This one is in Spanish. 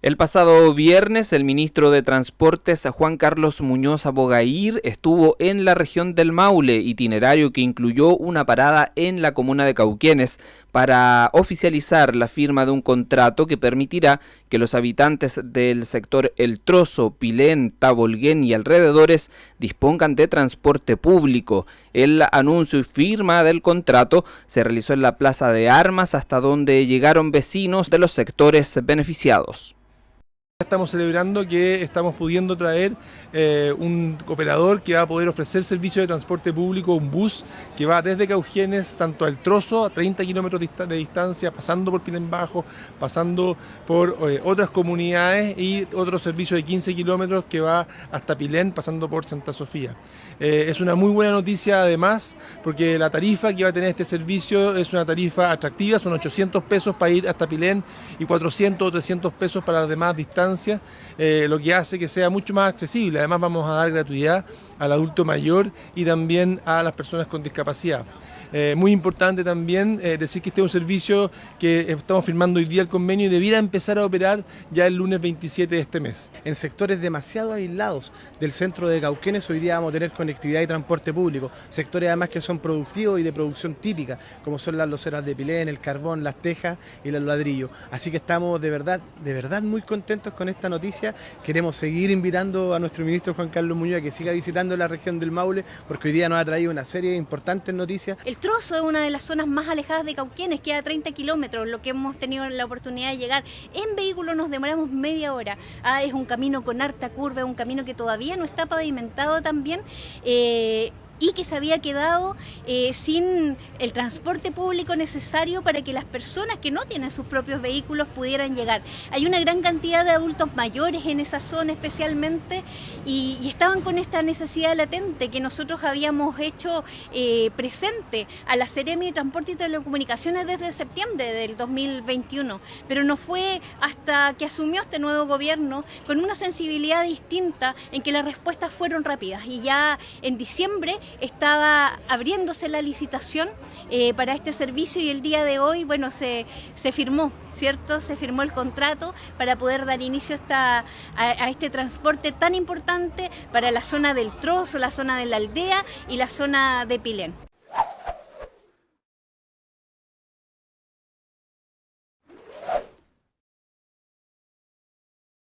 El pasado viernes, el ministro de Transportes, Juan Carlos Muñoz Abogair, estuvo en la región del Maule, itinerario que incluyó una parada en la comuna de Cauquienes para oficializar la firma de un contrato que permitirá que los habitantes del sector El Trozo, Pilén, Tabolguén y alrededores dispongan de transporte público. El anuncio y firma del contrato se realizó en la Plaza de Armas hasta donde llegaron vecinos de los sectores beneficiados. Estamos celebrando que estamos pudiendo traer eh, un operador que va a poder ofrecer servicio de transporte público, un bus que va desde Caugenes, tanto al trozo, a 30 kilómetros de distancia, pasando por Pilén Bajo, pasando por eh, otras comunidades y otro servicio de 15 kilómetros que va hasta Pilén, pasando por Santa Sofía. Eh, es una muy buena noticia además, porque la tarifa que va a tener este servicio es una tarifa atractiva, son 800 pesos para ir hasta Pilén y 400 o 300 pesos para las demás distancias eh, lo que hace que sea mucho más accesible. Además vamos a dar gratuidad al adulto mayor y también a las personas con discapacidad. Eh, muy importante también eh, decir que este es un servicio que estamos firmando hoy día el convenio y debiera empezar a operar ya el lunes 27 de este mes. En sectores demasiado aislados del centro de Cauquenes hoy día vamos a tener conectividad y transporte público, sectores además que son productivos y de producción típica, como son las loceras de Pilén, el carbón, las tejas y los ladrillos. Así que estamos de verdad, de verdad muy contentos con esta noticia. Queremos seguir invitando a nuestro ministro Juan Carlos Muñoz a que siga visitando la región del Maule, porque hoy día nos ha traído una serie de importantes noticias. Trozo es una de las zonas más alejadas de Cauquienes, queda a 30 kilómetros, lo que hemos tenido la oportunidad de llegar. En vehículo nos demoramos media hora. Ah, es un camino con harta curva, es un camino que todavía no está pavimentado también. Eh, y que se había quedado eh, sin el transporte público necesario para que las personas que no tienen sus propios vehículos pudieran llegar. Hay una gran cantidad de adultos mayores en esa zona especialmente y, estaban con esta necesidad latente que nosotros habíamos hecho eh, presente a la Seremi de Transporte y Telecomunicaciones desde septiembre del 2021, pero no fue hasta que asumió este nuevo gobierno con una sensibilidad distinta en que las respuestas fueron rápidas y ya en diciembre estaba abriéndose la licitación eh, para este servicio y el día de hoy, bueno, se, se, firmó, ¿cierto? Se firmó el contrato para poder dar inicio a, a este transporte tan importante para la zona del Trozo, la zona de la aldea y la zona de Pilén.